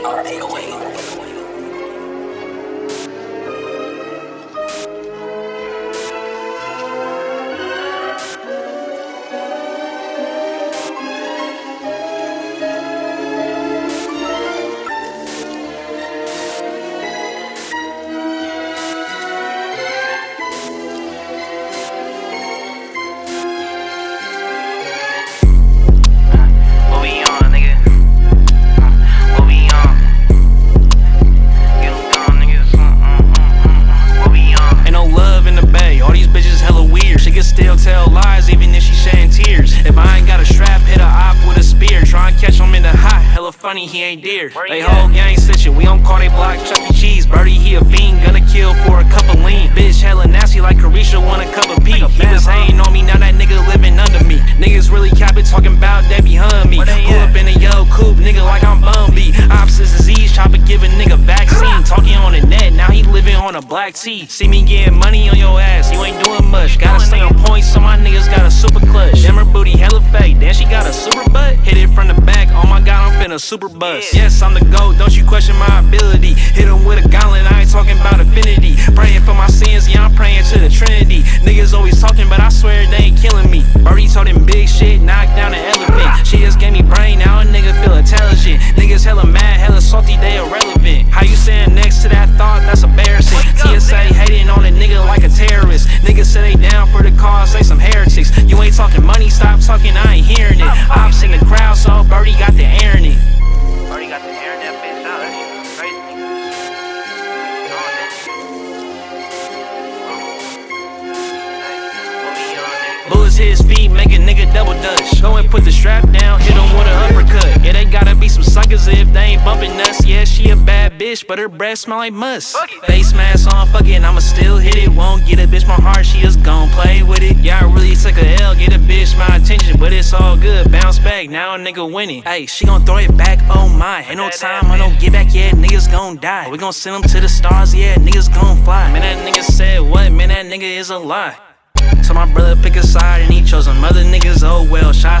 What tell lies even if she shedding tears. If I ain't got a strap, hit a op with a spear. Try and catch him in the hot. Hella funny, he ain't dear. They whole gang stitching. We don't call they block Chuck E. Cheese. Birdie, he a fiend. Gonna kill for a cup of lean. Bitch hella nasty like Carisha want a cup of pee. He was hating on me, now that nigga living under me. Niggas really cap it, talking about that behind me. Pull up in a yellow coupe, nigga, like I'm Bumby. Opposite disease, chopper give a nigga vaccine. Talking on the net, now he living on a black tee. See me getting money on your ass, then she got a super butt. Hit it from the back, oh my god, I'm finna super bust. Yes, I'm the GOAT, don't you question my ability. Hit him with a gauntlet, I ain't talking about affinity. Praying for my sins, yeah, I'm praying to the Trinity. Niggas always talking, but I swear they ain't killing me. Birdie told him big shit, knocked down an elephant. She just gave me brain, now a nigga feel intelligent. Niggas hella mad, hella salty, they irrelevant. How you saying next to that thought? That's embarrassing. TSA hating on a nigga like a terrorist. Niggas say they down for the cause, they some heretics. You ain't talking money, stop talking, I ain't nigga double dutch. Go and put the strap down, hit him with an uppercut. Yeah, they gotta be some suckers if they ain't bumping us. Yeah, she a bad bitch, but her breath smell like must. Face mask on, fuck it, I'ma still hit it. Won't get a bitch my heart, she just gon' play with it. Yeah, I really took a L, get a bitch my attention, but it's all good. Bounce back, now a nigga winning. Hey, she gon' throw it back, oh my. Ain't no time, I don't get back, yet, niggas gon' die. We gon' send them to the stars, yeah, niggas gon' fly. Man, that nigga said what? Man, that nigga is a lie. So my brother pick a side and he chose some other niggas. Oh well, shots